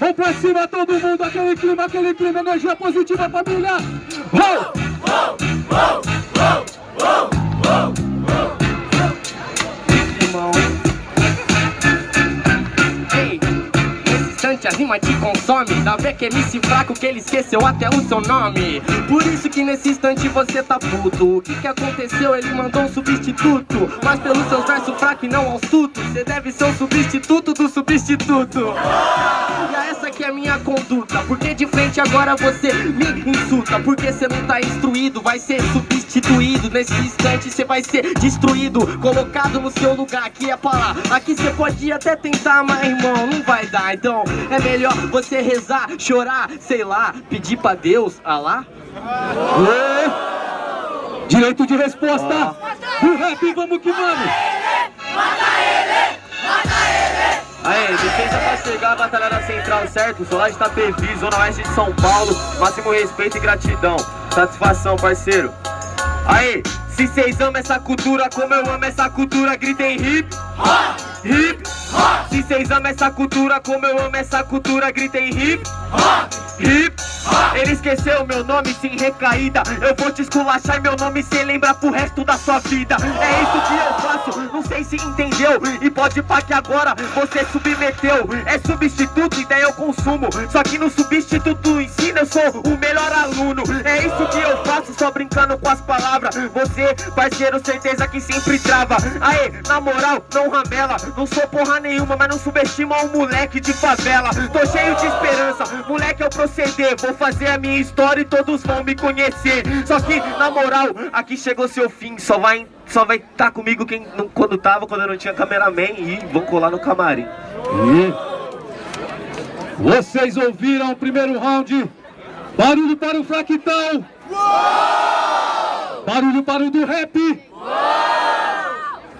Vamos pra cima todo mundo, aquele clima, aquele clima, energia positiva, família! Uou! Uou! Uou! Uou! Uou! Instante a rima te consome. Dá ver que MC fraco que ele esqueceu até o seu nome. Por isso que nesse instante você tá puto. O que que aconteceu? Ele mandou um substituto. Mas pelos seus versos fracos e não ao suto Você deve ser o substituto do substituto. E essa que é a minha conduta. Porque de frente agora você me insulta. Porque você não tá instruído Vai ser substituído. Nesse instante você vai ser destruído Colocado no seu lugar, aqui é pra lá. Aqui você pode até tentar, mas irmão, não vai dar. Então é melhor você rezar, chorar, sei lá Pedir pra Deus, Alá Ê! Direito de resposta! Do rap, vamos que vamos! Pra chegar, batalha na central, certo? Sou lá de Itapevi, zona oeste de São Paulo. Máximo respeito e gratidão. Satisfação, parceiro. Aê, se cês amam essa cultura como eu amo essa cultura Gritem hip, hip Se cês amam essa cultura como eu amo essa cultura Gritem hip, hip Ele esqueceu meu nome sem recaída. Eu vou te esculachar e meu nome cê lembra pro resto da sua vida. É isso que eu faço, não sei se entendeu. E pode pá que agora você submeteu. É substituto e daí eu consumo. Só que no substituto ensina eu sou o melhor aluno. É isso que eu faço, só brincando com as palavras. Você, parceiro, certeza que sempre trava. Aê, na moral, não ramela. Não sou porra nenhuma, mas não subestima um moleque de favela. Tô cheio de esperança, moleque eu proceder. Vou fazer a minha história e todos vão me conhecer Só que, na moral, aqui chegou seu fim Só vai só vai estar comigo quem não, quando tava, quando eu não tinha cameraman E vão colar no camarim E vocês ouviram o primeiro round? Barulho para o Fractal! Barulho para o do rap!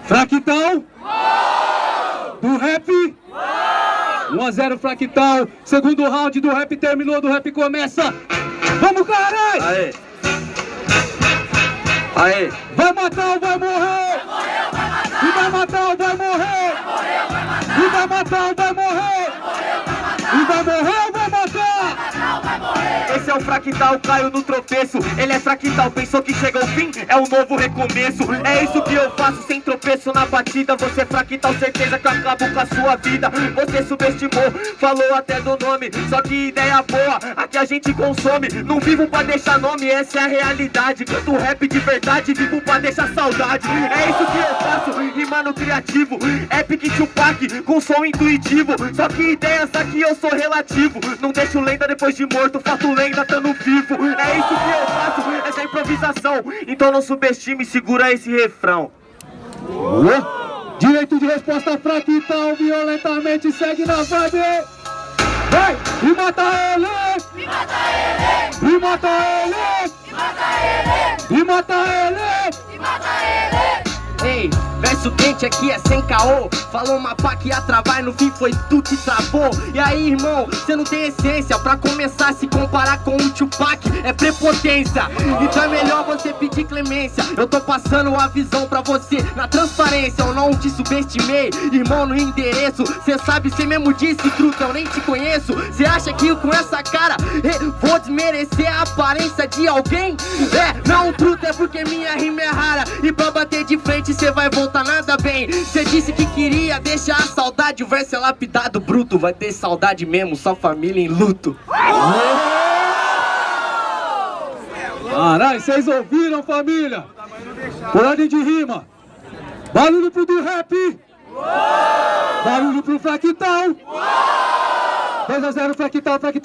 Fractal! Do rap! 1 a 0 Fractal, segundo round do rap terminou, do rap começa! Vamos caralho! Aê Aê Vai matar ou vai morrer? E vai matar ou vai morrer? E vai matar ou vai é o fractal, caiu no tropeço. Ele é fractal, pensou que chega ao fim É um novo recomeço. É isso que eu faço sem tropeço na batida. Você é fractal, certeza que eu acabo com a sua vida. Você subestimou, falou até do nome. Só que ideia boa, aqui a gente consome. Não vivo pra deixar nome, essa é a realidade. Canto rap de verdade, vivo pra deixar saudade. É isso que eu faço, rimando criativo. Epic Tupac, com som intuitivo. Só que ideias aqui eu sou relativo. Não deixo lenda depois de morto, faço lenda estando vivo É isso que eu faço, essa é improvisação Então não subestime, segura esse refrão Ué? Direito de resposta Fractal, violentamente segue na vibe! Vai! E mata ele! E mata ele! E mata ele! E mata ele! Ei, verso quente aqui é sem caô. Falou uma pá que ia travar e no fim foi tu que travou. E aí irmão, cê não tem essência. Pra começar a se comparar com o Tupac é prepotência. Então é melhor você pedir clemência. Eu tô passando a visão pra você na transparência. Eu não te subestimei, irmão no endereço. Cê sabe, cê mesmo disse, truta, eu nem te conheço. Cê acha que com essa cara eh, vou desmerecer a aparência de alguém? É, não truta, é porque minha rima é rara. E pra bater de frente cê vai voltar nada bem Cê disse que queria deixar a saudade O verso é lapidado, bruto Vai ter saudade mesmo, só família em luto Caralho, vocês ouviram, família? Por ordem de rima. Barulho pro do rap. Barulho pro Fractal. 2 a 0 Fractal, Fractal.